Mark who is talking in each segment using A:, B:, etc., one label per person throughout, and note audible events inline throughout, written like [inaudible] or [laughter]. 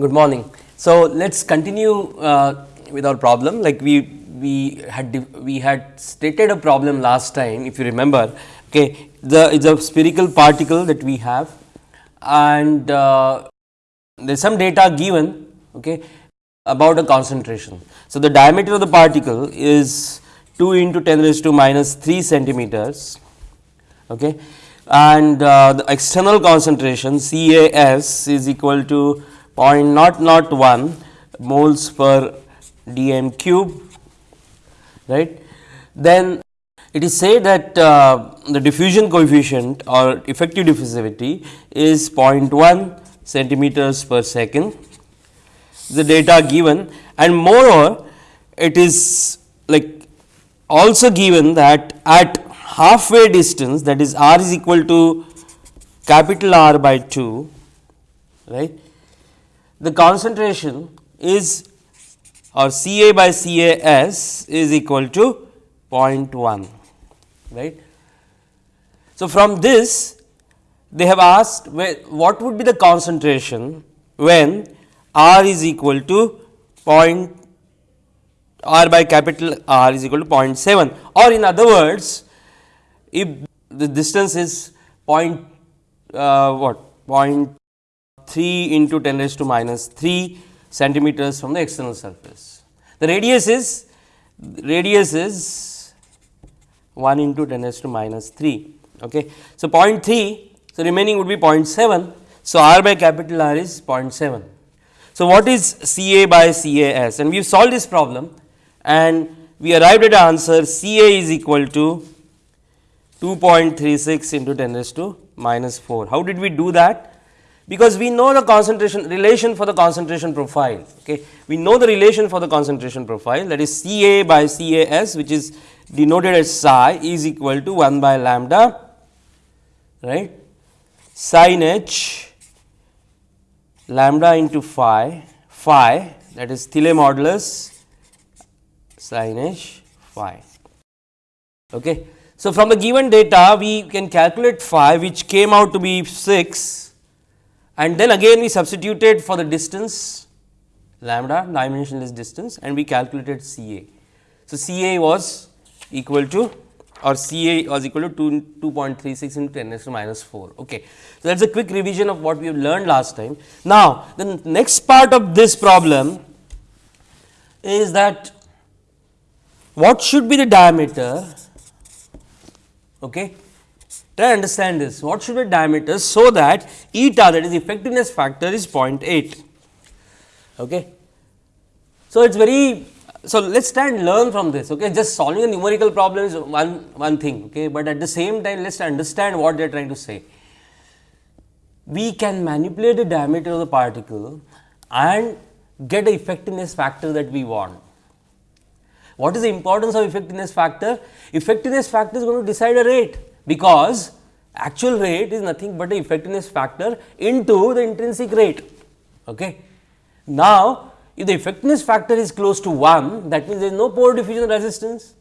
A: Good morning. So, let us continue uh, with our problem like we we had we had stated a problem last time if you remember okay the is a spherical particle that we have and uh, there is some data given okay about a concentration. So, the diameter of the particle is 2 into 10 raised to minus 3 centimeters okay and uh, the external concentration CAS is equal to 0.001 moles per dm cube right. Then it is said that uh, the diffusion coefficient or effective diffusivity is 0.1 centimeters per second the data given and moreover it is like also given that at halfway distance that is r is equal to capital R by 2 right the concentration is or C A by C A S is equal to 0.1 right. So, from this they have asked what would be the concentration when R is equal to point R by capital R is equal to 0.7 or in other words if the distance is point uh, what 0.3 into 10 raised to minus 3 centimeters from the external surface. The radius is radius is 1 into 10 raised to minus 3. Okay. So, 0.3 so remaining would be 0.7. So, R by capital R is 0.7. So, what is C A by C A S and we have solved this problem and we arrived at answer C A is equal to 2.36 into 10 raised to minus 4. How did we do that? Because we know the concentration relation for the concentration profile. Okay. We know the relation for the concentration profile that is C A by C A S which is denoted as psi is equal to 1 by lambda right sin h lambda into phi phi that is Thiele modulus sin h phi. Okay. So, from the given data we can calculate phi which came out to be 6 and then again we substituted for the distance lambda dimensionless distance and we calculated C A. So, C A was equal to or C A was equal to 2, 2.36 into 10 raised to minus 4. Okay. So, that is a quick revision of what we have learned last time. Now, the next part of this problem is that what should be the diameter okay to understand this what should be diameter so that eta that is effectiveness factor is 0.8 okay? So it's very so let's try and learn from this okay? Just solving a numerical problem is one one thing okay? But at the same time let's understand what they are trying to say. We can manipulate the diameter of the particle and get the effectiveness factor that we want. What is the importance of effectiveness factor? Effectiveness factor is going to decide a rate because actual rate is nothing but the effectiveness factor into the intrinsic rate. Okay. Now, if the effectiveness factor is close to 1 that means there is no pore diffusion resistance.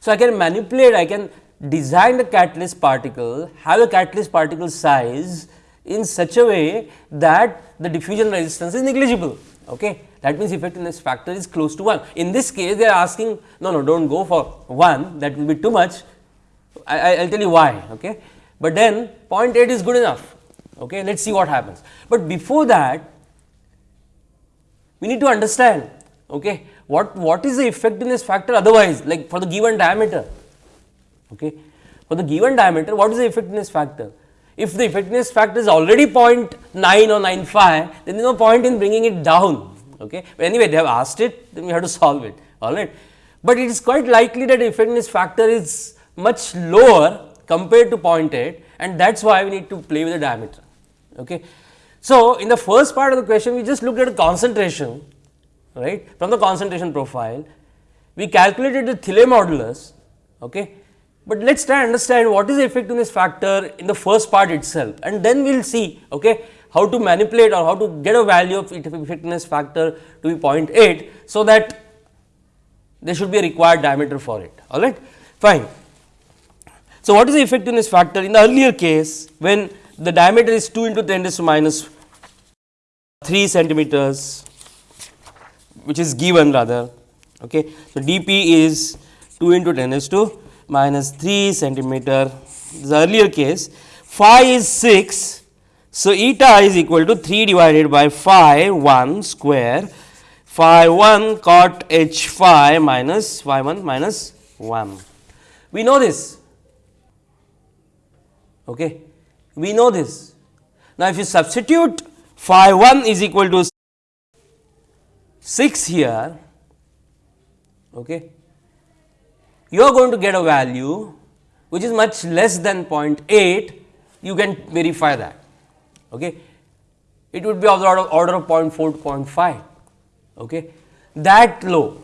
A: So, I can manipulate I can design the catalyst particle have a catalyst particle size in such a way that the diffusion resistance is negligible. Okay that means effectiveness factor is close to 1. In this case they are asking no no do not go for 1 that will be too much I will tell you why okay. But then 0.8 is good enough okay let us see what happens. But before that we need to understand okay what what is the effectiveness factor otherwise like for the given diameter okay for the given diameter what is the effectiveness factor if the effectiveness factor is already 0.9 or 95 then there is no point in bringing it down Okay. But anyway, they have asked it, then we have to solve it, all right. But it is quite likely that effectiveness factor is much lower compared to 0.8 and that is why we need to play with the diameter. Okay. So, in the first part of the question, we just looked at a concentration, right, from the concentration profile. We calculated the Thiele modulus, okay. But let us try and understand what is the effectiveness factor in the first part itself and then we will see, okay, how to manipulate or how to get a value of effectiveness factor to be 0.8. So, that there should be a required diameter for it all right fine. So, what is the effectiveness factor in the earlier case when the diameter is 2 into 10 raised to minus 3 centimeters which is given rather. Okay. So, dP is 2 into 10 is to minus 3 centimeter the earlier case phi is 6. So, eta is equal to 3 divided by phi 1 square phi 1 cot h phi minus phi 1 minus 1. We know this. Okay. We know this. Now, if you substitute phi 1 is equal to 6 here, okay, you are going to get a value which is much less than 0.8, you can verify that. Okay. It would be of the order, order of 0.4 to 0.5, okay. that low.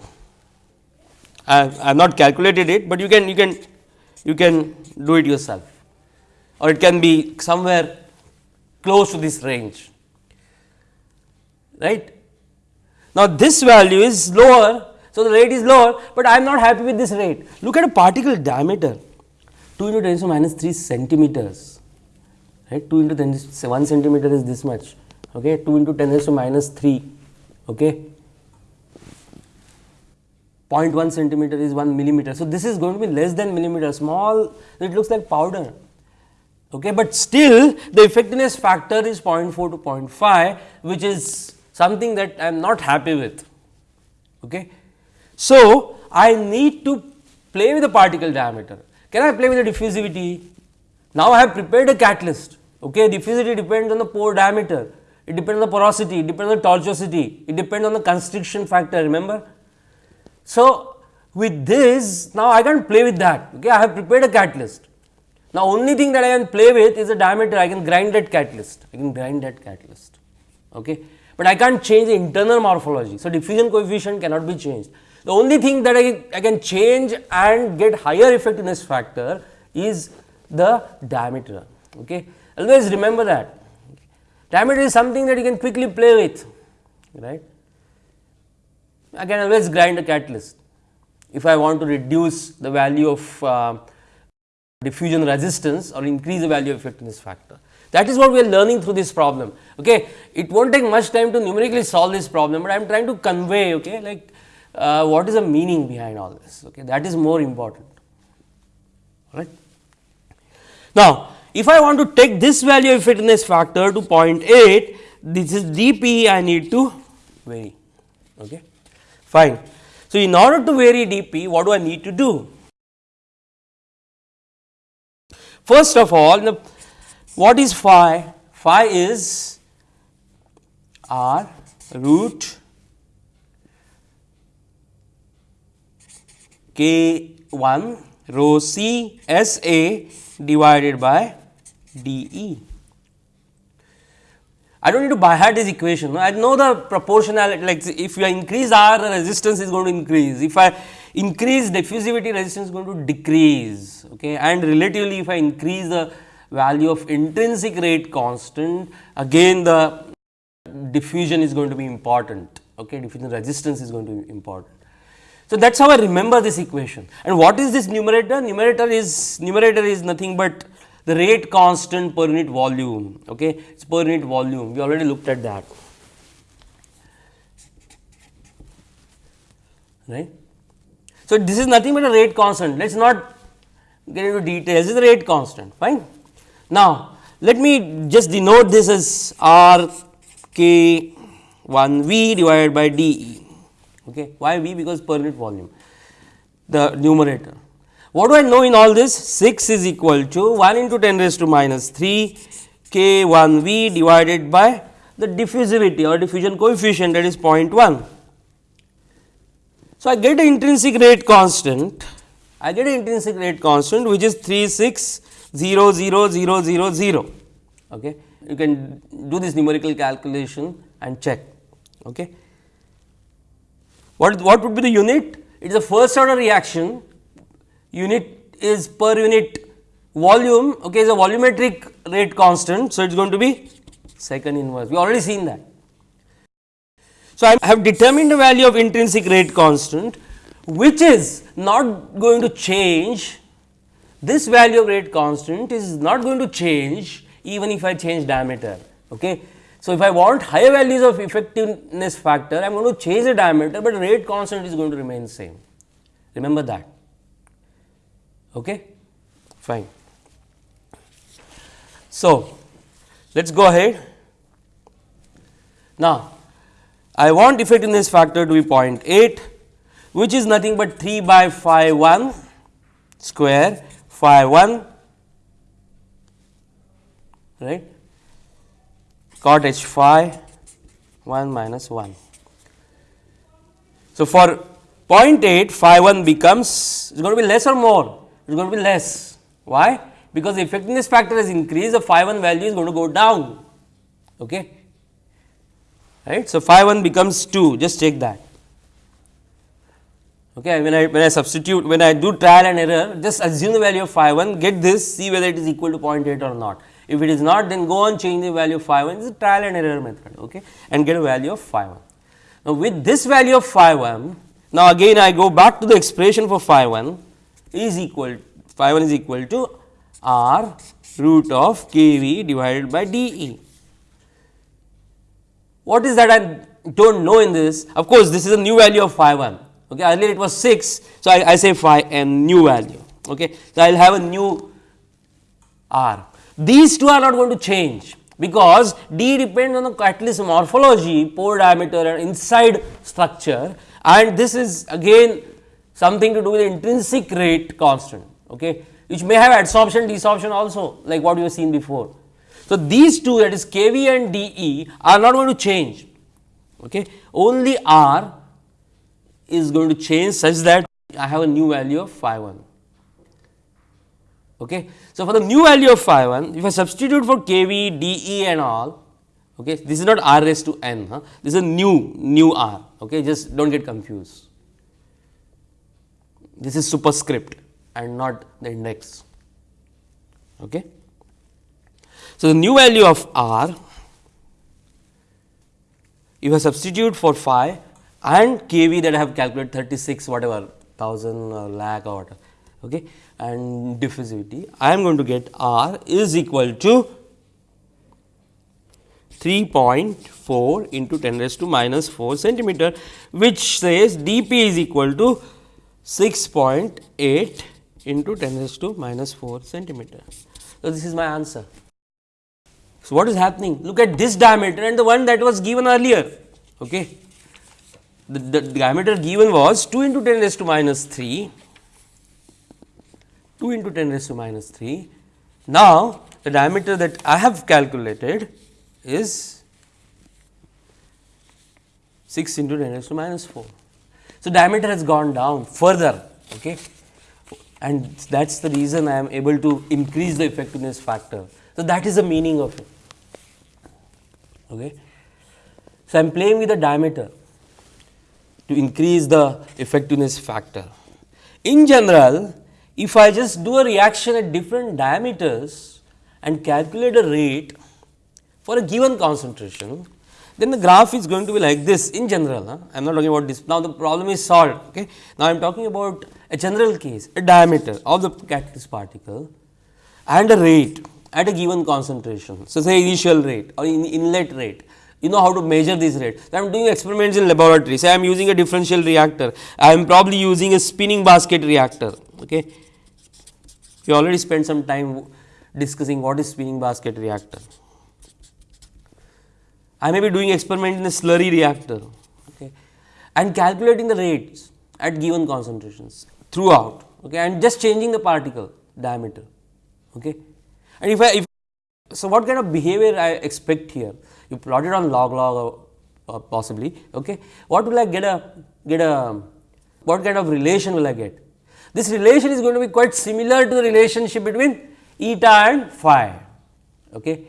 A: I have not calculated it, but you can you can you can do it yourself or it can be somewhere close to this range right. Now, this value is lower. So, the rate is lower, but I am not happy with this rate. Look at a particle diameter 2 into 10 to minus 3 centimeters, right 2 into 10 to 1 centimeter is this much, okay 2 into 10 to minus 3, okay 0.1 centimeter is 1 millimeter. So, this is going to be less than millimeter small it looks like powder, okay, but still the effectiveness factor is 0.4 to 0.5 which is something that I am not happy with. Okay. So, I need to play with the particle diameter. Can I play with the diffusivity? Now, I have prepared a catalyst. Okay. Diffusivity depends on the pore diameter, it depends on the porosity, it depends on the tortuosity, it depends on the constriction factor remember. So, with this now I can play with that okay. I have prepared a catalyst. Now, only thing that I can play with is the diameter I can grind that catalyst I can grind that catalyst. Okay but I can't change the internal morphology. So, diffusion coefficient cannot be changed. The only thing that I, I can change and get higher effectiveness factor is the diameter. Okay. Always remember that diameter is something that you can quickly play with right. I can always grind a catalyst if I want to reduce the value of uh, diffusion resistance or increase the value of effectiveness factor. That is what we are learning through this problem. Okay. It will not take much time to numerically solve this problem, but I am trying to convey okay, like uh, what is the meaning behind all this. Okay. That is more important. Right. Now, if I want to take this value of fitness factor to 0.8, this is dP I need to vary. Okay. Fine. So, in order to vary dP, what do I need to do? First of all, the what is phi? Phi is r root k 1 rho c s a divided by d e. I do not need to by heart this equation. I know the proportionality like if you increase R the resistance is going to increase. If I increase diffusivity resistance is going to decrease okay. and relatively if I increase the value of intrinsic rate constant again the diffusion is going to be important okay diffusion resistance is going to be important. So, that is how I remember this equation and what is this numerator? Numerator is numerator is nothing but the rate constant per unit volume okay it is per unit volume we already looked at that right. So, this is nothing but a rate constant let us not get into details this is a rate constant fine. Now, let me just denote this as R k 1 V divided by d E. Okay. Why V? Because per unit volume, the numerator. What do I know in all this? 6 is equal to 1 into 10 raised to minus 3 k 1 V divided by the diffusivity or diffusion coefficient that is 0.1. So, I get an intrinsic rate constant, I get an intrinsic rate constant which is 3 6 0 0 0 0 0 okay? You can do this numerical calculation and check. Okay? What what would be the unit? It is a first order reaction. Unit is per unit volume. Okay? Is a volumetric rate constant. So it is going to be second inverse. We already seen that so i have determined the value of intrinsic rate constant which is not going to change this value of rate constant is not going to change even if I change diameter. Okay. So, if I want higher values of effectiveness factor, I am going to change the diameter, but rate constant is going to remain same. Remember that. Okay? Fine. So, let us go ahead. Now, I want effectiveness factor to be 0.8, which is nothing but 3 by phi 1 square phi 1 right? Cot h phi 1 minus 1. So, for 0.8 phi 1 becomes is going to be less or more. It is going to be less. Why? Because the effectiveness factor has increased the phi 1 value is going to go down. Okay right? So phi 1 becomes 2 just check that. Okay? When i when i substitute when i do trial and error just assume the value of phi 1 get this see whether it is equal to 0.8 or not. If it is not then go on change the value of phi 1 it is trial and error method okay? And get a value of phi 1 now with this value of phi 1 now again i go back to the expression for phi 1 is equal phi 1 is equal to r root of k v divided by d e. What is that I do not know in this? Of course, this is a new value of phi 1. Okay. Earlier it was 6. So, I, I say phi n new value. Okay. So, I will have a new r. These two are not going to change because d depends on the catalyst morphology, pore diameter and inside structure and this is again something to do with intrinsic rate constant. Okay which may have adsorption desorption also like what you have seen before. So, these two that is kV and dE are not going to change okay only R is going to change such that I have a new value of phi 1 okay. So, for the new value of phi 1 if I substitute for kV dE and all okay this is not R raised to n huh? this is a new new R okay just do not get confused this is superscript and not the index. Okay. So, the new value of r if I substitute for phi and kV that I have calculated 36 whatever 1000 or uh, lakh or whatever okay, and diffusivity I am going to get r is equal to 3.4 into 10 raised to minus 4 centimeter which says dP is equal to 6.8 into 10 raised to minus 4 centimeter. So, this is my answer. So, what is happening? Look at this diameter and the one that was given earlier. Okay. The, the diameter given was 2 into 10 raised to minus 3, 2 into 10 raised to minus 3. Now, the diameter that I have calculated is 6 into 10 raised to minus 4. So, diameter has gone down further. Okay and that is the reason I am able to increase the effectiveness factor. So, that is the meaning of it. Okay. So, I am playing with the diameter to increase the effectiveness factor. In general, if I just do a reaction at different diameters and calculate a rate for a given concentration, then the graph is going to be like this in general. Huh? I am not talking about this. Now, the problem is solved. Okay? Now, I am talking about a general case, a diameter of the catalyst particle and a rate at a given concentration. So, say initial rate or in inlet rate, you know how to measure this rate. So, I am doing experiments in laboratory, say I am using a differential reactor, I am probably using a spinning basket reactor. Okay. You already spent some time discussing what is spinning basket reactor. I may be doing experiment in a slurry reactor okay, and calculating the rates at given concentrations throughout okay, and just changing the particle diameter. Okay. And if I if so, what kind of behavior I expect here? You plot it on log log or, or possibly. Okay. What will I get a get a what kind of relation will I get? This relation is going to be quite similar to the relationship between eta and phi. Okay.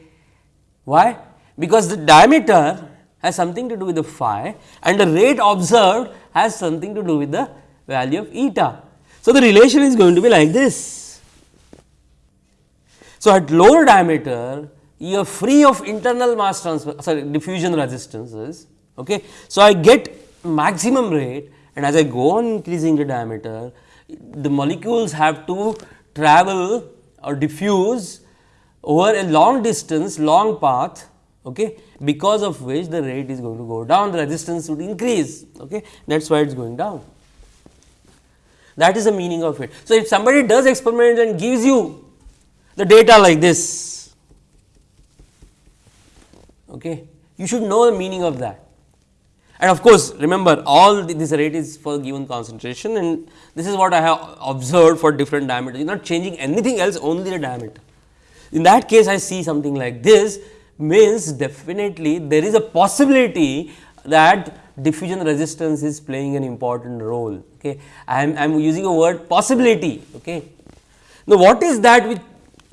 A: Why? Because the diameter has something to do with the phi and the rate observed has something to do with the value of eta. So, the relation is going to be like this. So, at lower diameter you are free of internal mass transfer sorry diffusion resistances. Okay. So, I get maximum rate and as I go on increasing the diameter the molecules have to travel or diffuse over a long distance long path okay, because of which the rate is going to go down, the resistance would increase. Okay. That is why it is going down. That is the meaning of it. So, if somebody does experiment and gives you the data like this, okay, you should know the meaning of that. And of course, remember all this rate is for given concentration and this is what I have observed for different diameters, you are not changing anything else only the diameter. In that case, I see something like this means definitely there is a possibility that diffusion resistance is playing an important role. Okay. I am, I am using a word possibility. Okay. Now, what is that which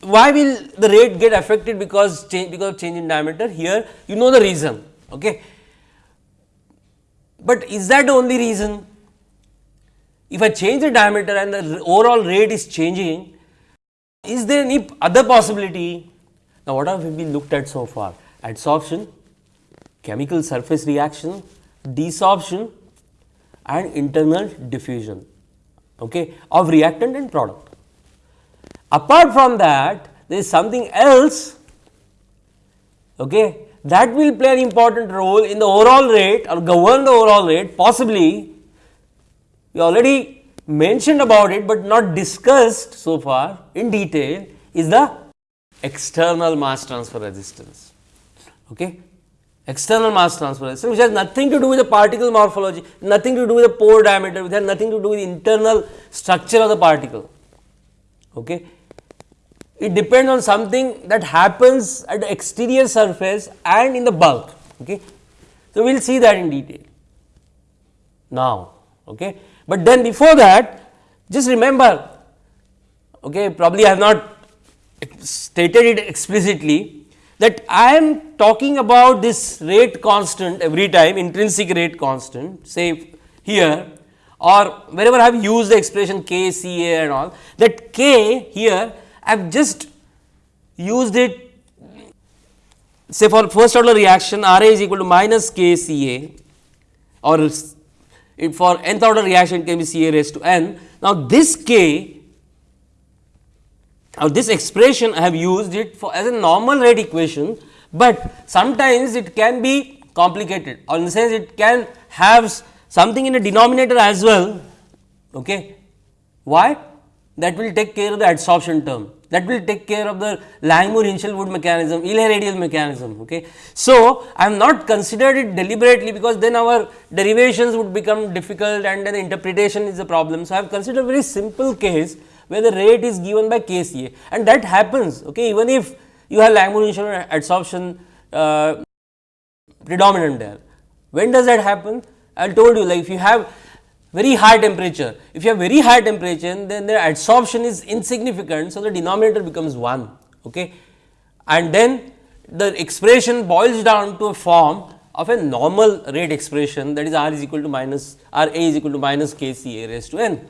A: why will the rate get affected because change because of change in diameter here you know the reason. Okay. But is that the only reason? If I change the diameter and the overall rate is changing, is there any other possibility? Now, what have we looked at so far? Adsorption, chemical surface reaction, desorption and internal diffusion okay, of reactant and product. Apart from that, there is something else okay, that will play an important role in the overall rate or govern the overall rate possibly we already mentioned about it, but not discussed so far in detail is the external mass transfer resistance. Okay external mass transfer resistance which has nothing to do with the particle morphology, nothing to do with the pore diameter, which has nothing to do with the internal structure of the particle. Okay. It depends on something that happens at the exterior surface and in the bulk. Okay. So, we will see that in detail now. Okay. But then before that just remember okay, probably I have not stated it explicitly that I am talking about this rate constant every time intrinsic rate constant say here or wherever I have used the expression k C A and all that k here I have just used it say for first order reaction R A is equal to minus k C A or for nth order reaction can be C A raised to n. Now, this k now, this expression I have used it for as a normal rate equation, but sometimes it can be complicated or in the sense it can have something in the denominator as well. Okay. Why? That will take care of the adsorption term that will take care of the Langmuir-Hinshelwood mechanism, Eley-Rideal mechanism. Okay. So, I am not considered it deliberately because then our derivations would become difficult and then the interpretation is a problem. So, I have considered a very simple case where the rate is given by KCA and that happens okay, even if you have Langmuir Hinshelwood adsorption uh, predominant there. When does that happen? I told you like if you have very high temperature, if you have very high temperature then the adsorption is insignificant. So, the denominator becomes 1 okay. and then the expression boils down to a form of a normal rate expression that is R is equal to minus R A is equal to minus K C A raised to n.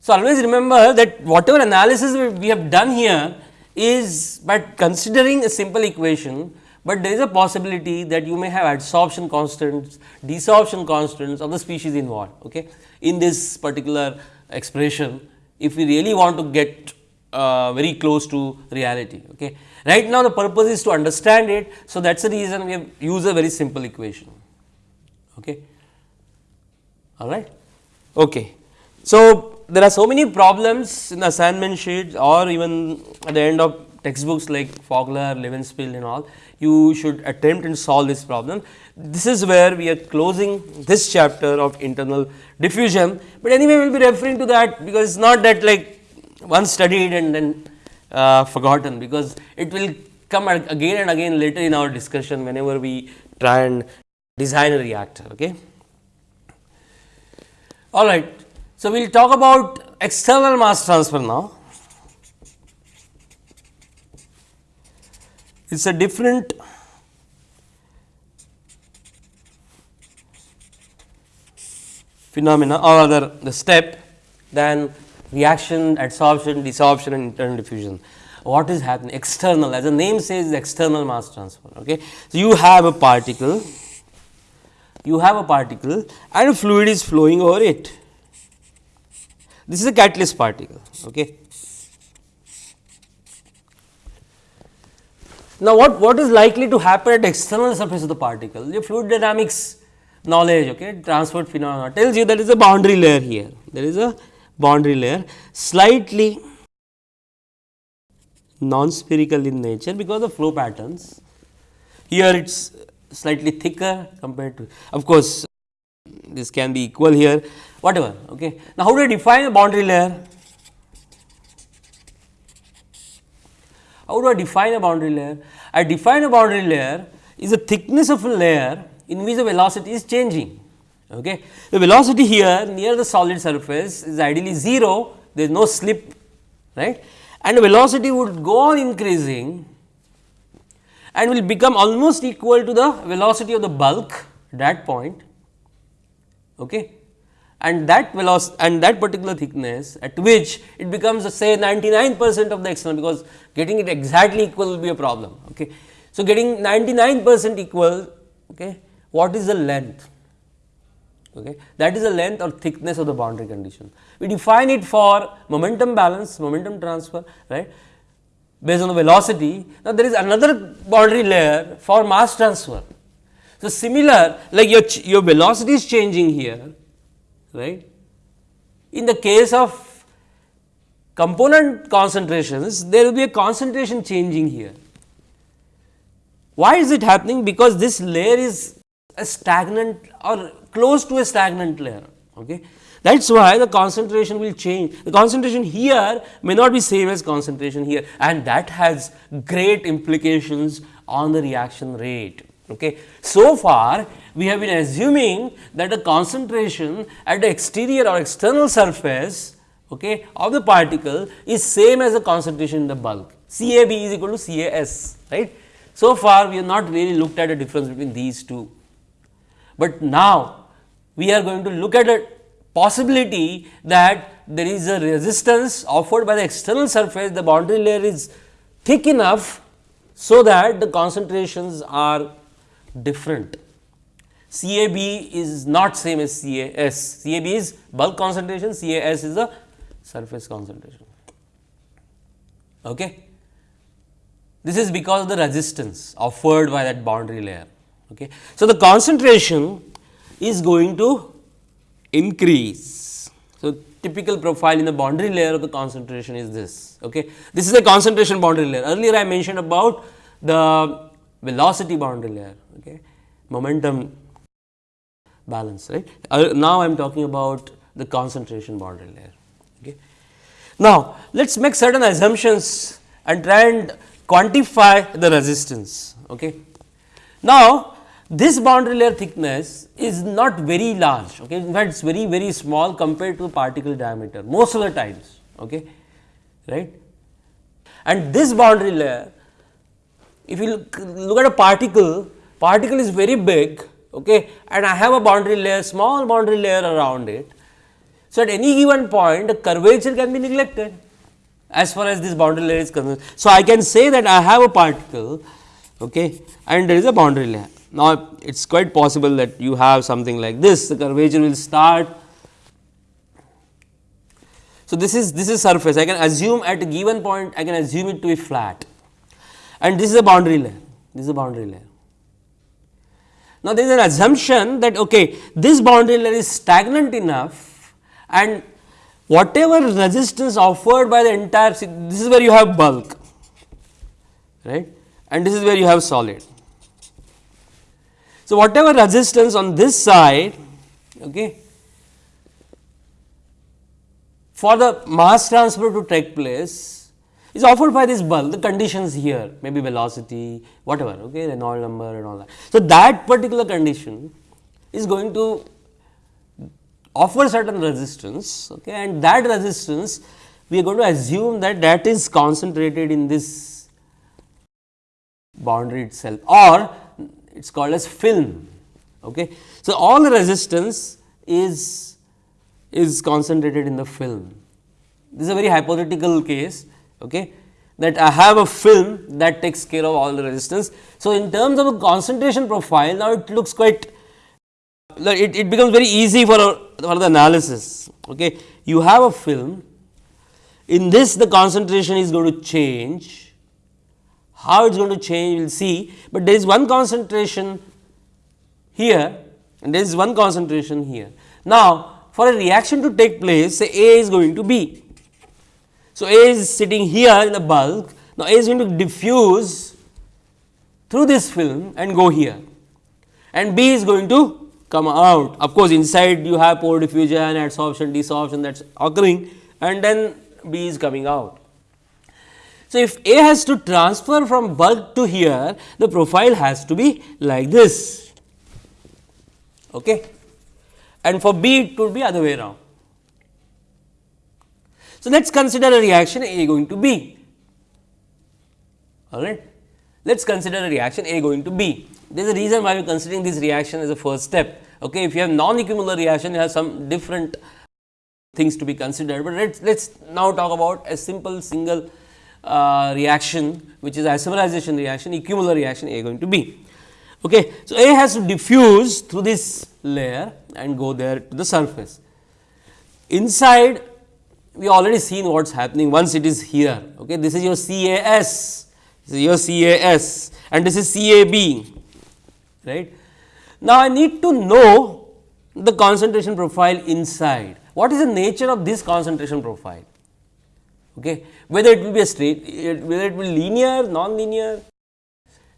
A: So, always remember that whatever analysis we have done here is by considering a simple equation, but there is a possibility that you may have adsorption constants, desorption constants of the species involved okay, in this particular expression if we really want to get uh, very close to reality. Okay. Right now, the purpose is to understand it. So, that is the reason we have used a very simple equation. Okay. All right. Okay. So, there are so many problems in the assignment sheets or even at the end of textbooks like Fogler, Levenspiel and all, you should attempt and solve this problem. This is where we are closing this chapter of internal diffusion, but anyway we will be referring to that because it is not that like once studied and then uh, forgotten because it will come again and again later in our discussion whenever we try and design a reactor. Okay. All right. So, we will talk about external mass transfer now. It is a different phenomena or rather the step than reaction, adsorption, desorption and internal diffusion. What is happening? External as the name says external mass transfer. Okay. So, you have a particle, you have a particle and a fluid is flowing over it this is a catalyst particle. Okay. Now, what, what is likely to happen at external surface of the particle? Your fluid dynamics knowledge, okay, transferred phenomena tells you there is a boundary layer here. There is a boundary layer slightly non-spherical in nature because of flow patterns. Here it is slightly thicker compared to of course, this can be equal here whatever. Okay. Now, how do I define a boundary layer? How do I define a boundary layer? I define a boundary layer is a thickness of a layer in which the velocity is changing. Okay. The velocity here near the solid surface is ideally 0, there is no slip right and the velocity would go on increasing and will become almost equal to the velocity of the bulk that point okay. And that velocity and that particular thickness at which it becomes say 99 percent of the external because getting it exactly equal will be a problem. Okay. So, getting 99 percent equal okay, what is the length okay. that is the length or thickness of the boundary condition. We define it for momentum balance, momentum transfer right based on the velocity. Now, there is another boundary layer for mass transfer. So, similar like your, your velocity is changing here right. In the case of component concentrations there will be a concentration changing here. Why is it happening? Because this layer is a stagnant or close to a stagnant layer. Okay. That is why the concentration will change. The concentration here may not be same as concentration here and that has great implications on the reaction rate. Okay. So far, we have been assuming that the concentration at the exterior or external surface okay, of the particle is same as the concentration in the bulk. CAB is equal to CAS, right. So far, we have not really looked at a difference between these two. But now, we are going to look at a possibility that there is a resistance offered by the external surface, the boundary layer is thick enough, so that the concentrations are different. CAB is not same as CAS, CAB is bulk concentration, CAS is the surface concentration. Okay. This is because of the resistance offered by that boundary layer. Okay. So, the concentration is going to increase. So, typical profile in the boundary layer of the concentration is this. Okay. This is a concentration boundary layer. Earlier I mentioned about the velocity boundary layer, okay. momentum balance. right. Uh, now, I am talking about the concentration boundary layer. Okay. Now, let us make certain assumptions and try and quantify the resistance. Okay. Now, this boundary layer thickness is not very large, okay. in fact, it is very very small compared to the particle diameter most of the times, okay, right. And this boundary layer, if you look, look at a particle, particle is very big okay, and I have a boundary layer, small boundary layer around it. So, at any given point, the curvature can be neglected as far as this boundary layer is concerned. So, I can say that I have a particle okay, and there is a boundary layer. Now, it is quite possible that you have something like this, the curvature will start. So, this is this is surface, I can assume at a given point, I can assume it to be flat and this is a boundary layer, this is a boundary layer. Now, there is an assumption that okay, this boundary layer is stagnant enough and whatever resistance offered by the entire, this is where you have bulk, right, and this is where you have solid. So, whatever resistance on this side okay, for the mass transfer to take place is offered by this bulk the conditions here maybe velocity whatever okay Reynolds number and all that. So, that particular condition is going to offer certain resistance okay, and that resistance we are going to assume that that is concentrated in this boundary itself or it is called as film. Okay. So, all the resistance is is concentrated in the film. This is a very hypothetical case okay, that I have a film that takes care of all the resistance. So, in terms of a concentration profile now it looks quite it, it becomes very easy for, for the analysis. Okay. You have a film in this the concentration is going to change How it is going to change we will see, but there is one concentration here and there is one concentration here. Now, for a reaction to take place say A is going to B. So, A is sitting here in the bulk, now A is going to diffuse through this film and go here and B is going to come out. Of course, inside you have pore diffusion, adsorption, desorption that is occurring and then B is coming out. So, if A has to transfer from bulk to here, the profile has to be like this. Okay. And for B, it could be other way around. So, let us consider a reaction A going to B. All right. Let us consider a reaction A going to B. There is a reason why we are considering this reaction as a first step. Okay. If you have non-equimolar reaction, you have some different things to be considered, but let us let us now talk about a simple single uh, reaction which is isomerization reaction equimolar reaction A going to B. Okay. So, A has to diffuse through this layer and go there to the surface. Inside we already seen what is happening once it is here. Okay. This is your CAS, this is your CAS and this is CAB. Right. Now, I need to know the concentration profile inside. What is the nature of this concentration profile? okay. whether it will be a straight, whether it will be linear, non-linear.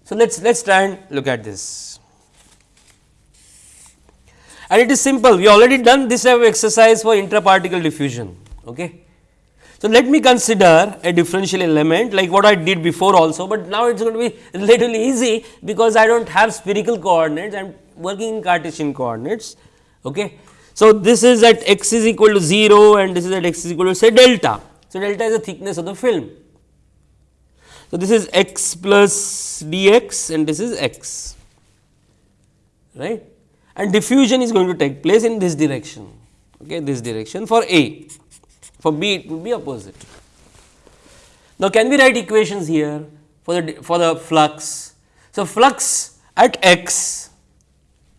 A: So, let us let us try and look at this and it is simple we already done this type of exercise for intraparticle diffusion. Okay. So, let me consider a differential element like what I did before also, but now it is going to be [laughs] relatively easy because I do not have spherical coordinates I am working in Cartesian coordinates. Okay. So, this is at x is equal to 0 and this is at x is equal to say delta. So, delta is the thickness of the film. So, this is x plus dx and this is x right and diffusion is going to take place in this direction okay this direction for A for B it would be opposite. Now, can we write equations here for the for the flux. So, flux at x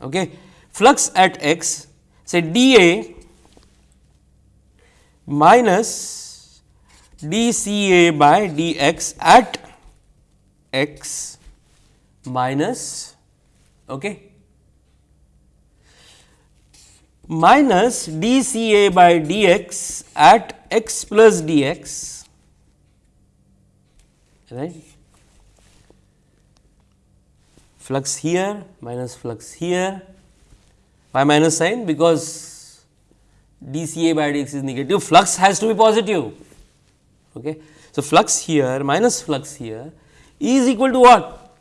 A: okay flux at x say dA minus dCA by dx at x minus okay, minus dCA by dx at x plus dx right flux here minus flux here by minus sign because dCA by dx is negative flux has to be positive Okay. So, flux here minus flux here is equal to what?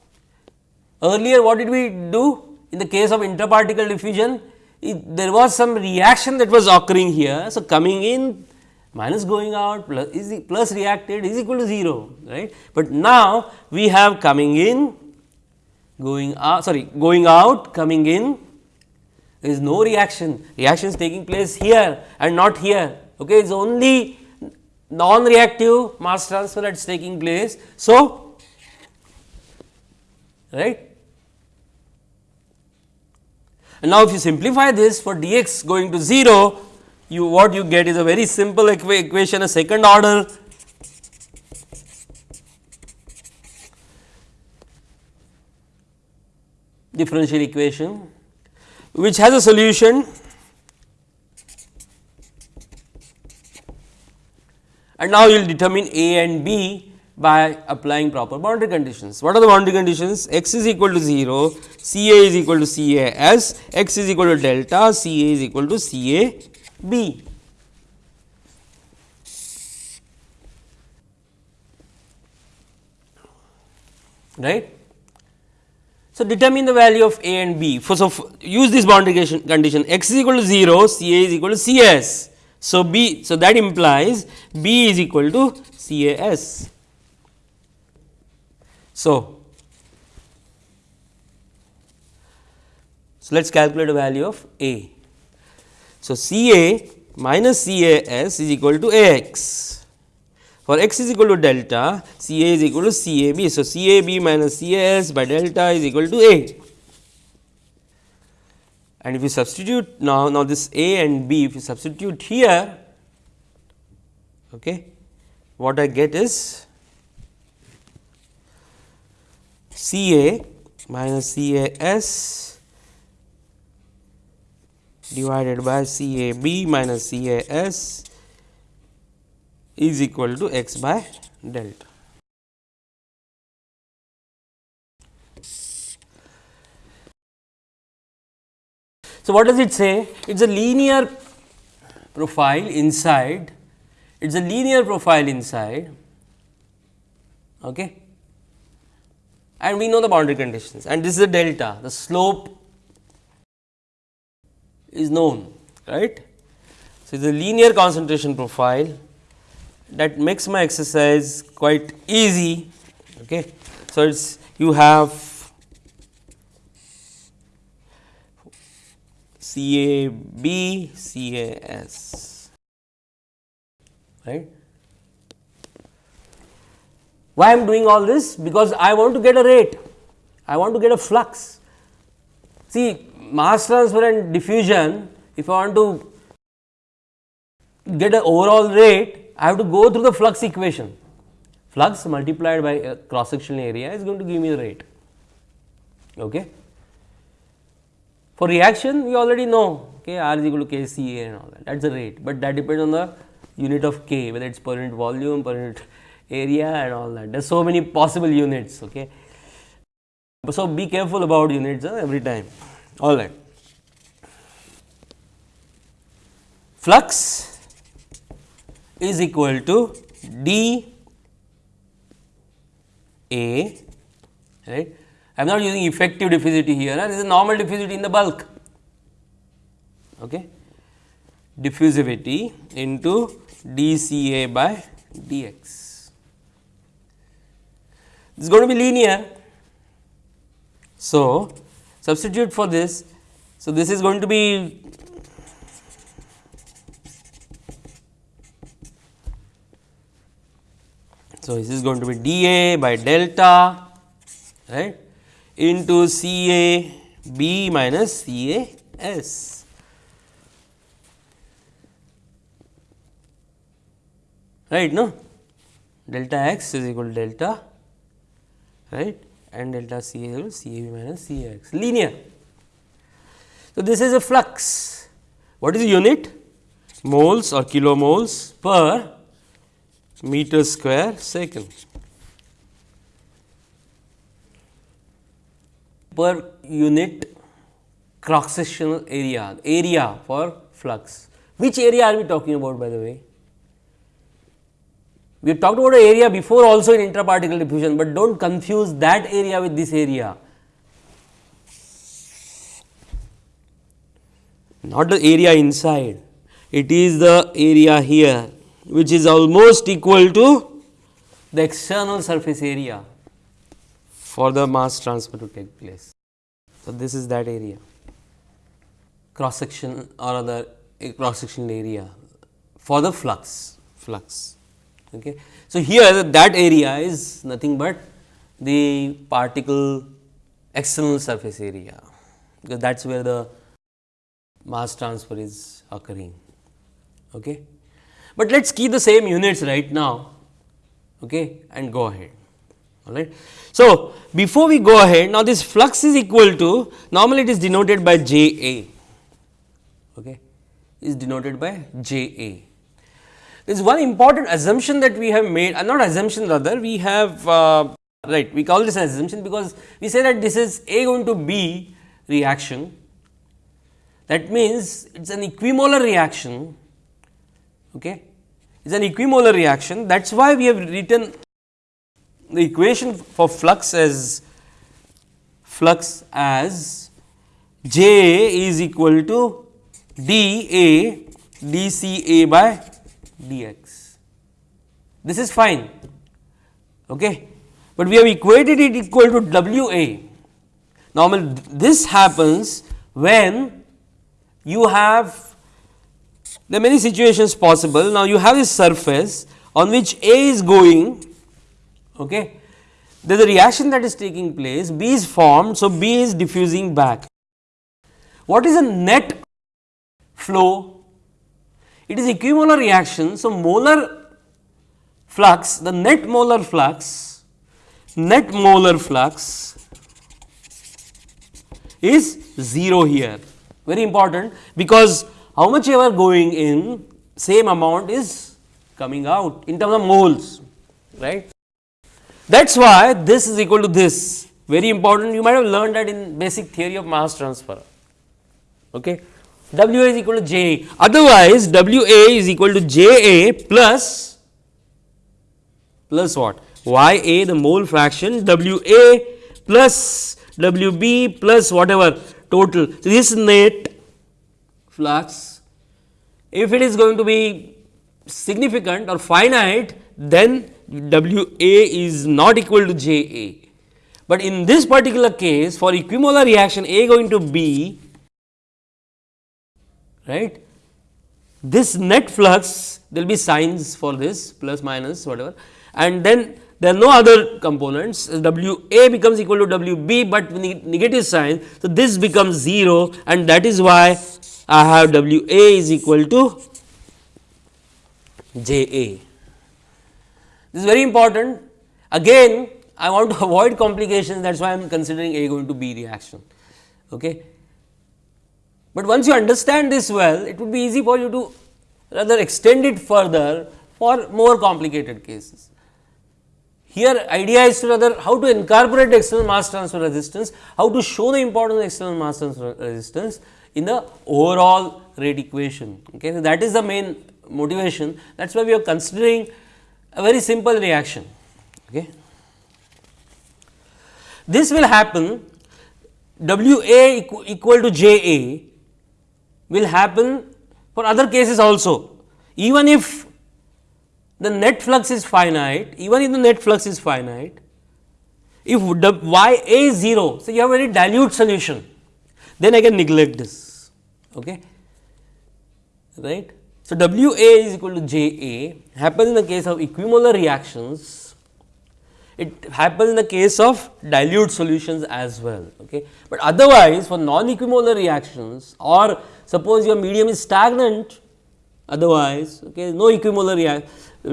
A: Earlier what did we do in the case of intraparticle diffusion? There was some reaction that was occurring here. So, coming in minus going out plus is plus reacted is equal to 0 right. But now we have coming in going out sorry going out coming in there is no reaction reaction is taking place here and not here okay it is only non-reactive mass transfer that is taking place. So, right. And now, if you simplify this for dx going to 0, you what you get is a very simple equa equation a second order. Differential equation which has a solution. And now you will determine A and B by applying proper boundary conditions. What are the boundary conditions? x is equal to 0, C A is equal to C A S, x is equal to delta, C A is equal to C A B. Right. So, determine the value of A and B. For, so, use this boundary condition x is equal to 0, C A is equal to C S. So, B so that implies B is equal to C A S. So, so let us calculate the value of A. So, C A minus C A S is equal to A x. For x is equal to delta, C A is equal to C A B. So, C A B minus C A S by delta is equal to A and if you substitute now, now this A and B if you substitute here okay, what I get is C A minus C A S divided by C A B minus C A S is equal to x by delta. So, what does it say? It is a linear profile inside, it is a linear profile inside okay. And we know the boundary conditions and this is a delta, the slope is known right. So, it is a linear concentration profile that makes my exercise quite easy. Okay. So, it is you have C A B C A S right. Why I am doing all this? Because I want to get a rate, I want to get a flux. See mass transfer and diffusion, if I want to get an overall rate, I have to go through the flux equation. Flux multiplied by cross sectional area is going to give me the rate. Okay. For reaction, we already know okay, R is equal to K C A and all that, that is the rate, but that depends on the unit of K, whether it is per unit volume, per unit area and all that. There are so many possible units. Okay. So, be careful about units uh, every time. All right. Flux is equal to d A, right. I am not using effective diffusivity here, this is normal diffusivity in the bulk. Okay. Diffusivity into dCA by dx. Is going to be linear. So, substitute for this. So, this is going to be So, this is going to be dA by delta right into C A B minus C A S. Right, no? Delta x is equal to delta right and delta C A minus C A x linear. So, this is a flux. What is the unit? Moles or kilomoles per meter square second. Per unit cross sectional area, area for flux. Which area are we talking about by the way? We have talked about area before also in intraparticle diffusion, but do not confuse that area with this area. Not the area inside, it is the area here which is almost equal to the external surface area for the mass transfer to take place. So, this is that area cross section or other eh, cross sectional area for the flux flux. Okay. So, here that area is nothing but the particle external surface area, because that is where the mass transfer is occurring. Okay. But let us keep the same units right now okay, and go ahead. All right. So, before we go ahead now this flux is equal to normally it is denoted by J A okay, is denoted by J A there is one important assumption that we have made, uh, not assumption rather, we have uh, right, we call this an assumption because we say that this is A going to B reaction. That means, it is an equimolar reaction, okay. it is an equimolar reaction. That is why we have written the equation for flux as flux as J is equal to d A d C A by dx. This is fine, okay. but we have equated it equal to W A. Normal this happens when you have there are many situations possible. Now, you have this surface on which A is going, okay. there is a reaction that is taking place, B is formed. So, B is diffusing back. What is a net flow it is equimolar reaction. So, molar flux the net molar flux net molar flux is 0 here very important because how much ever going in same amount is coming out in terms of moles right. That is why this is equal to this very important you might have learned that in basic theory of mass transfer. Okay. W a is equal to J a otherwise W a is equal to J a plus plus what Y a the mole fraction W a plus W b plus whatever total. So, this net flux if it is going to B significant or finite then W a is not equal to J a. But in this particular case for equimolar reaction A going to be right this net flux there will be signs for this plus minus whatever and then there are no other components W a becomes equal to W b, but negative sign. So, this becomes 0 and that is why I have W a is equal to J a. This is very important again I want to [laughs] avoid complications that is why I am considering A going to B reaction. Okay. But once you understand this well it would be easy for you to rather extend it further for more complicated cases. Here idea is to rather how to incorporate external mass transfer resistance, how to show the importance of external mass transfer resistance in the overall rate equation. Okay. So, that is the main motivation that is why we are considering a very simple reaction. Okay. This will happen W A equal to J A will happen for other cases also. Even if the net flux is finite, even if the net flux is finite, if y a is 0, so you have a very dilute solution, then I can neglect this. Okay. Right. So, W a is equal to J a happens in the case of equimolar reactions, it happens in the case of dilute solutions as well. Okay. But otherwise for non-equimolar reactions or suppose your medium is stagnant, otherwise okay, no equimolar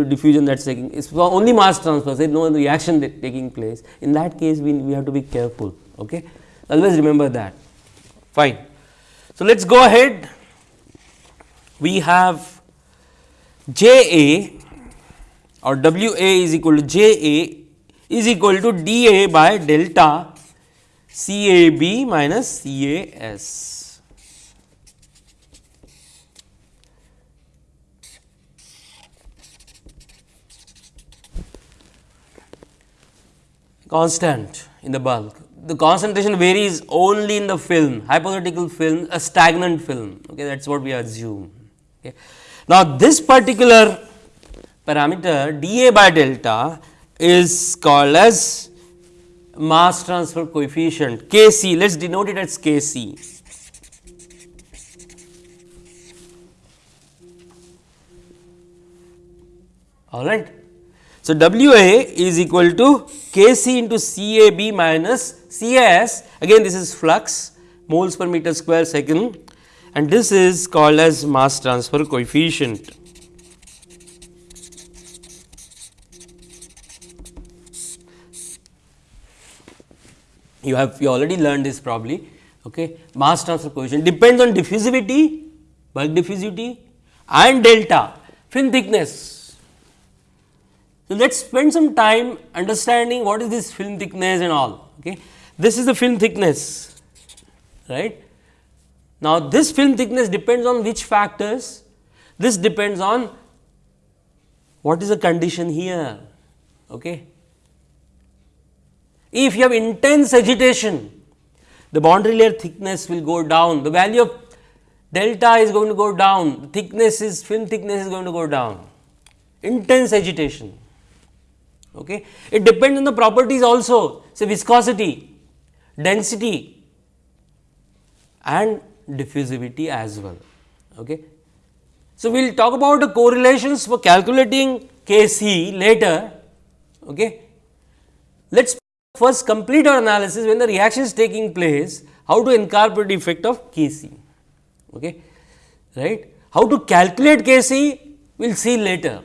A: diffusion that is taking is only mass transfer is no reaction taking place in that case we, we have to be careful okay always remember that fine so let us go ahead we have J A or W A is equal to J A is equal to D A by delta C A B minus C A S. constant in the bulk. The concentration varies only in the film, hypothetical film, a stagnant film, okay, that is what we assume. Okay. Now, this particular parameter dA by delta is called as mass transfer coefficient Kc, let us denote it as Kc. All right. So, W A is equal to K C into C A B minus C A S again this is flux moles per meter square second and this is called as mass transfer coefficient. You have you already learned this probably okay mass transfer coefficient depends on diffusivity bulk diffusivity and delta film thickness so, let us spend some time understanding what is this film thickness and all. Okay. This is the film thickness, right. Now, this film thickness depends on which factors? This depends on what is the condition here. Okay. If you have intense agitation, the boundary layer thickness will go down, the value of delta is going to go down, the thickness is film thickness is going to go down, intense agitation. Okay. It depends on the properties also say viscosity, density and diffusivity as well. Okay. So, we will talk about the correlations for calculating K c later. Okay. Let us first complete our analysis when the reaction is taking place how to incorporate the effect of K c. Okay. Right. How to calculate K c we will see later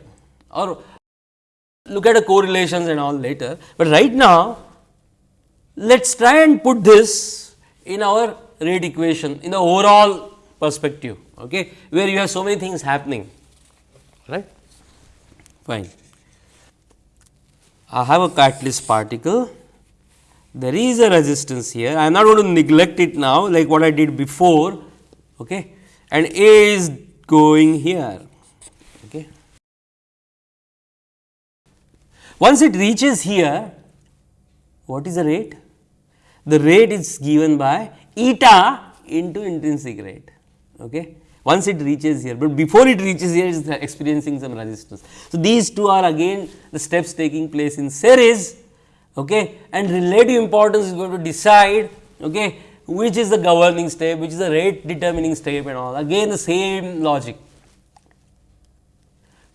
A: or look at the correlations and all later, but right now let us try and put this in our rate equation in the overall perspective okay, where you have so many things happening right fine. I have a catalyst particle there is a resistance here I am not going to neglect it now like what I did before okay, and A is going here okay. Once it reaches here what is the rate? The rate is given by eta into intrinsic rate. Okay. Once it reaches here, but before it reaches here it is experiencing some resistance. So, these two are again the steps taking place in series okay, and relative importance is going to decide okay, which is the governing step, which is the rate determining step and all. Again the same logic.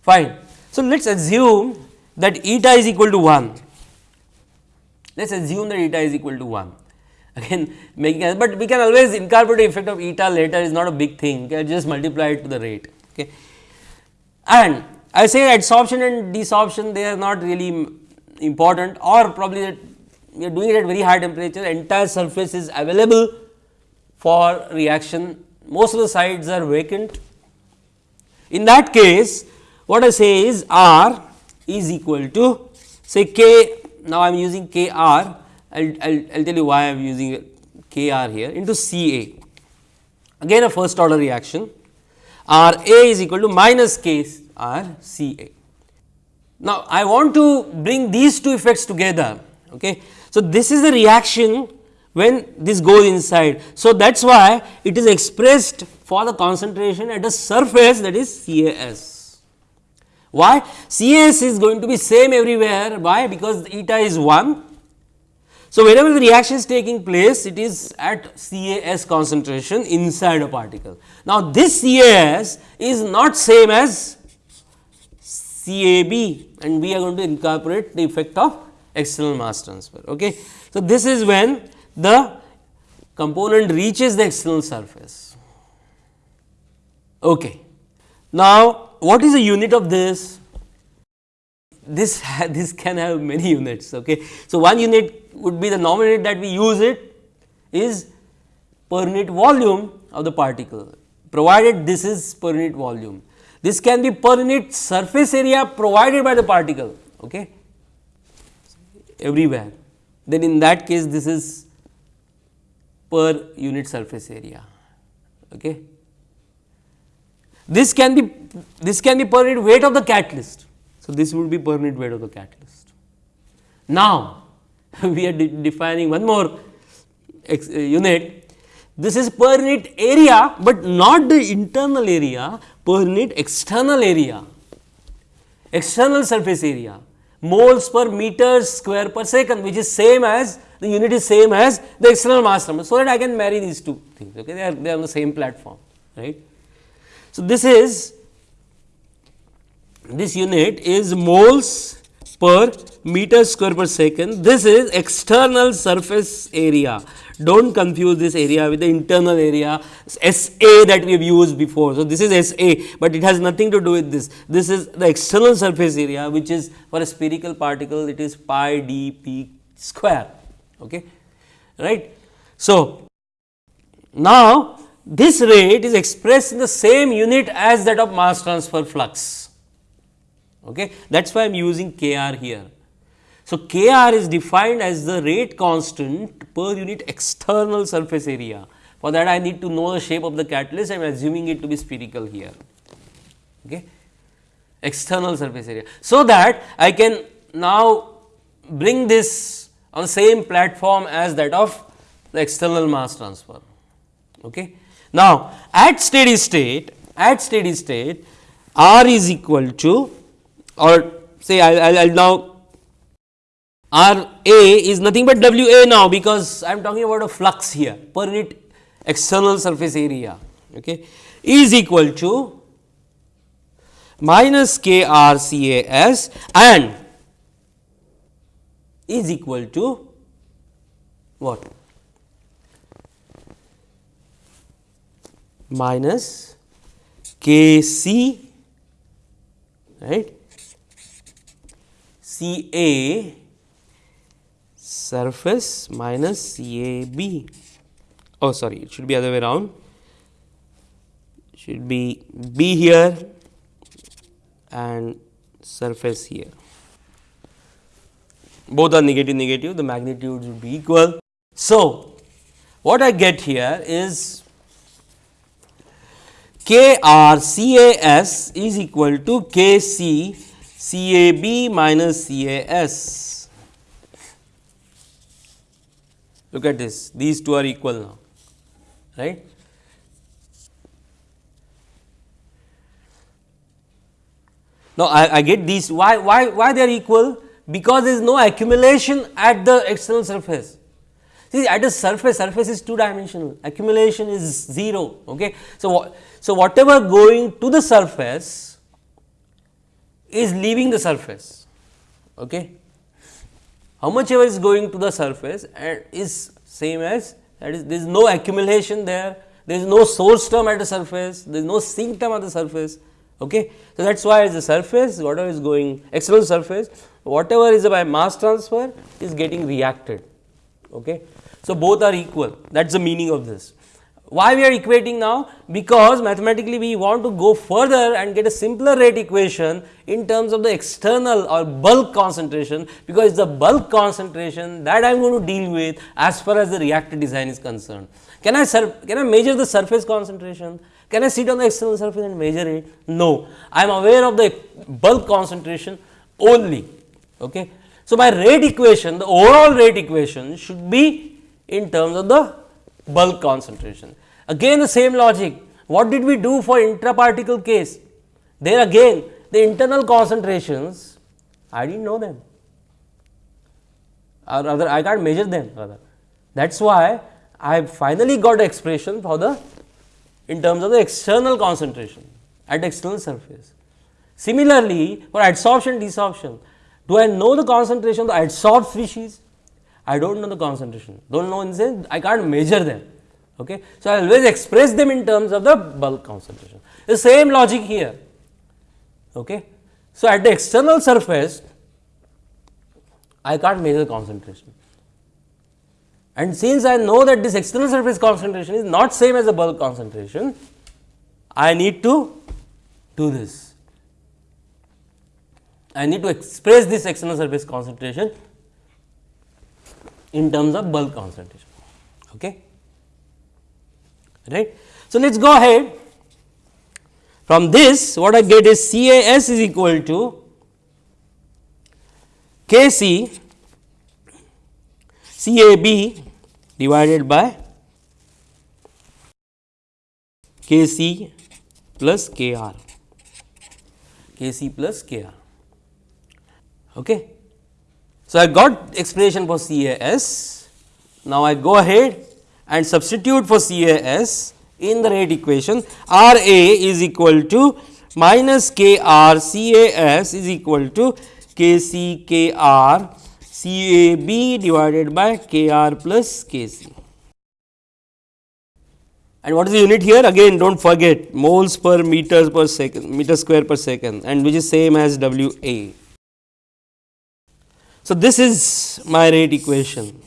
A: Fine. So, let us assume that eta is equal to 1, let us assume that eta is equal to 1 [laughs] again making but we can always incorporate the effect of eta later. Is not a big thing. Okay, just multiply it to the rate. Okay. And I say adsorption and desorption they are not really important or probably that we are doing it at very high temperature entire surface is available for reaction most of the sides are vacant. In that case what I say is R is equal to say k now I am using k r I will I'll, tell you why I am using K r here into C A. Again a first order reaction R A is equal to minus K R C A. Now, I want to bring these two effects together. Okay. So, this is the reaction when this goes inside. So, that is why it is expressed for the concentration at a surface that is CAS. Why? CAS is going to be same everywhere. Why? Because eta is 1 so, wherever the reaction is taking place it is at CAS concentration inside a particle. Now, this CAS is not same as CAB and we are going to incorporate the effect of external mass transfer. Okay. So, this is when the component reaches the external surface. Okay. Now, what is the unit of this? This, [laughs] this can have many units. Okay. So, one unit would be the nominator that we use it is per unit volume of the particle provided this is per unit volume. This can be per unit surface area provided by the particle okay, everywhere then in that case this is per unit surface area. Okay. This can be this can be per unit weight of the catalyst. So, this would be per unit weight of the catalyst. Now, [laughs] we are de defining one more unit. This is per unit area, but not the internal area, per unit external area, external surface area, moles per meter square per second, which is same as the unit is same as the external mass number. So, that I can marry these two things, okay? they are they are on the same platform, right. So, this is this unit is moles per meter square per second. This is external surface area. Do not confuse this area with the internal area SA that we have used before. So, this is SA, but it has nothing to do with this. This is the external surface area which is for a spherical particle it is pi d p square. Okay. Right. So, now this rate is expressed in the same unit as that of mass transfer flux. Okay. That is why I am using K r here. So, K r is defined as the rate constant per unit external surface area. For that I need to know the shape of the catalyst, I am assuming it to be spherical here. Okay. External surface area. So, that I can now bring this on the same platform as that of the external mass transfer. Okay. Now, at steady state, at steady state R is equal to or say I will now R A is nothing but W A now, because I am talking about a flux here per unit external surface area okay, is equal to minus K R C A S and is equal to what? Minus K C right C A surface minus C A B. Oh, sorry, it should be other way around. Should be B here and surface here. Both are negative negative, the magnitudes would be equal. So, what I get here is K R C A S is equal to K C C A B minus C A S. Look at this, these two are equal now, right. Now, I, I get these why, why, why they are equal because there is no accumulation at the external surface. See at the surface, surface is two dimensional, accumulation is 0. Okay. So, so whatever going to the surface is leaving the surface. Okay. How much ever is going to the surface and is same as that is there is no accumulation there, there is no source term at the surface, there is no sink term at the surface. Okay. So, that is why as the surface whatever is going external surface whatever is by mass transfer is getting reacted. Okay. So, both are equal that is the meaning of this. Why we are equating now? Because mathematically we want to go further and get a simpler rate equation in terms of the external or bulk concentration, because it is the bulk concentration that I am going to deal with as far as the reactor design is concerned. Can I can I measure the surface concentration? Can I sit on the external surface and measure it? No, I am aware of the bulk concentration only. Okay. So, my rate equation, the overall rate equation should be in terms of the bulk concentration. Again the same logic, what did we do for intraparticle case? There again the internal concentrations, I did not know them or rather I can't measure them rather. That is why I finally got the expression for the in terms of the external concentration at external surface. Similarly, for adsorption desorption, do I know the concentration of the adsorbed species? I do not know the concentration, do not know in the sense I can't measure them. Okay. So, I always express them in terms of the bulk concentration. The same logic here. Okay. So, at the external surface, I can't measure concentration. And since I know that this external surface concentration is not same as the bulk concentration, I need to do this. I need to express this external surface concentration in terms of bulk concentration. Okay. Right. So, let us go ahead from this what I get is C A S is equal to K C C A B divided by K C plus K R K C plus K R. Okay. So, I got expression for CAS. Now, I go ahead and substitute for CAS in the rate equation R A is equal to minus K R C A S is equal to K C K R C A B divided by K R plus K C. And what is the unit here? Again do not forget moles per meters per second meter square per second and which is same as W A. So, this is my rate equation.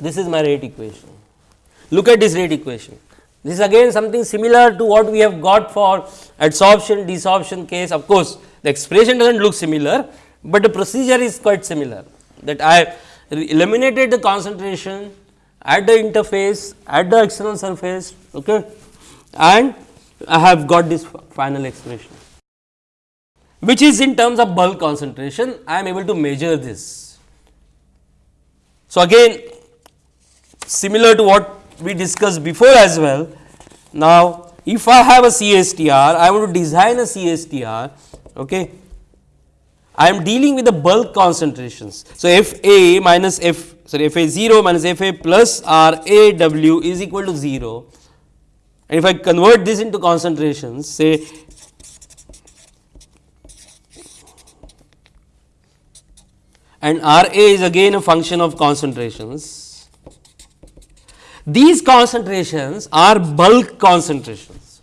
A: This is my rate equation. Look at this rate equation. This is again something similar to what we have got for adsorption desorption case. Of course, the expression does not look similar, but the procedure is quite similar that I eliminated the concentration at the interface at the external surface okay, and I have got this final expression which is in terms of bulk concentration I am able to measure this. So, again similar to what we discussed before as well. Now, if I have a CSTR, I want to design a CSTR, okay. I am dealing with the bulk concentrations. So, F A minus F sorry F A 0 minus F A plus R A W is equal to 0 and if I convert this into concentrations say and R A is again a function of concentrations. These concentrations are bulk concentrations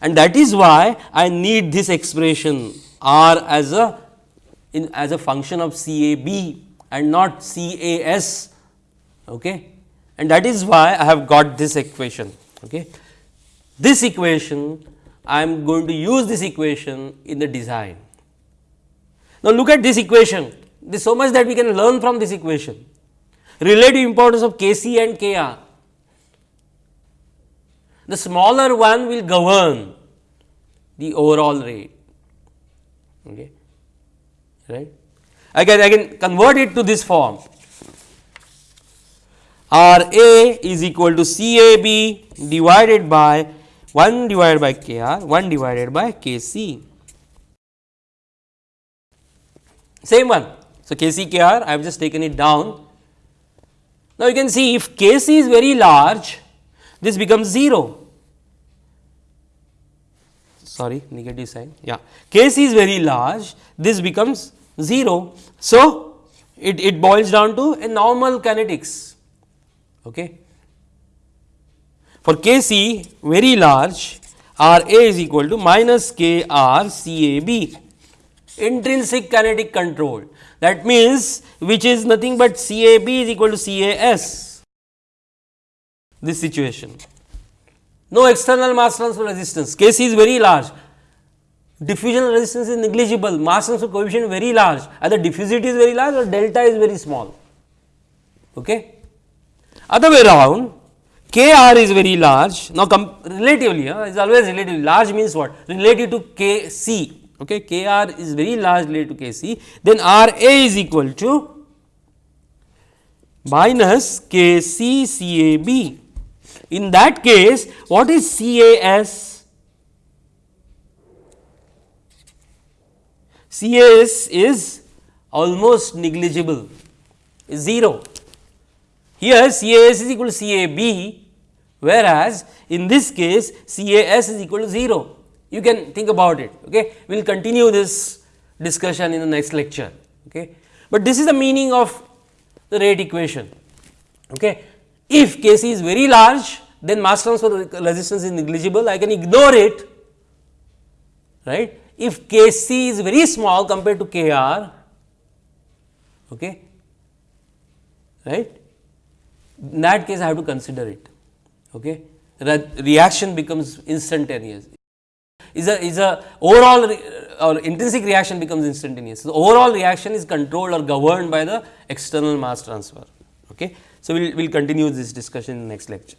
A: and that is why I need this expression R as a in as a function of CAB and not CAS okay. and that is why I have got this equation. Okay. This equation I am going to use this equation in the design. Now, look at this equation there is so much that we can learn from this equation relative importance of Kc and Kr. The smaller one will govern the overall rate. Okay? Right? I can convert it to this form. R A is equal to C A B divided by 1 divided by K R 1 divided by K C. Same one. So, K C K R I have just taken it down. Now, you can see if K C is very large this becomes 0 sorry negative sign. Yeah. K c is very large. This becomes 0. So, it, it boils down to a normal kinetics. Okay. For k c very large R A is equal to minus k R C A B. Intrinsic kinetic control. That means which is nothing but C A B is equal to C A S this situation. No external mass transfer resistance, Kc is very large, diffusion resistance is negligible, mass transfer coefficient very large, either diffusivity is very large or delta is very small. Okay. Other way around, Kr is very large, now relatively, uh, is always relatively, large means what? Relative to Kc, okay. Kr is very large relative to Kc, then Ra is equal to minus Kc Cab in that case, what is CAS? CAS is almost negligible, 0. Here CAS is equal to CAB, whereas in this case CAS is equal to 0. You can think about it. Okay. We will continue this discussion in the next lecture. Okay. But this is the meaning of the rate equation. Okay. If Kc is very large, then mass transfer resistance is negligible, I can ignore it, right. If Kc is very small compared to Kr, okay, right, in that case I have to consider it. Okay. The reaction becomes instantaneous. Is a is a overall re, uh, or intrinsic reaction becomes instantaneous. So, overall reaction is controlled or governed by the external mass transfer. Okay. So, we will we'll continue this discussion in the next lecture.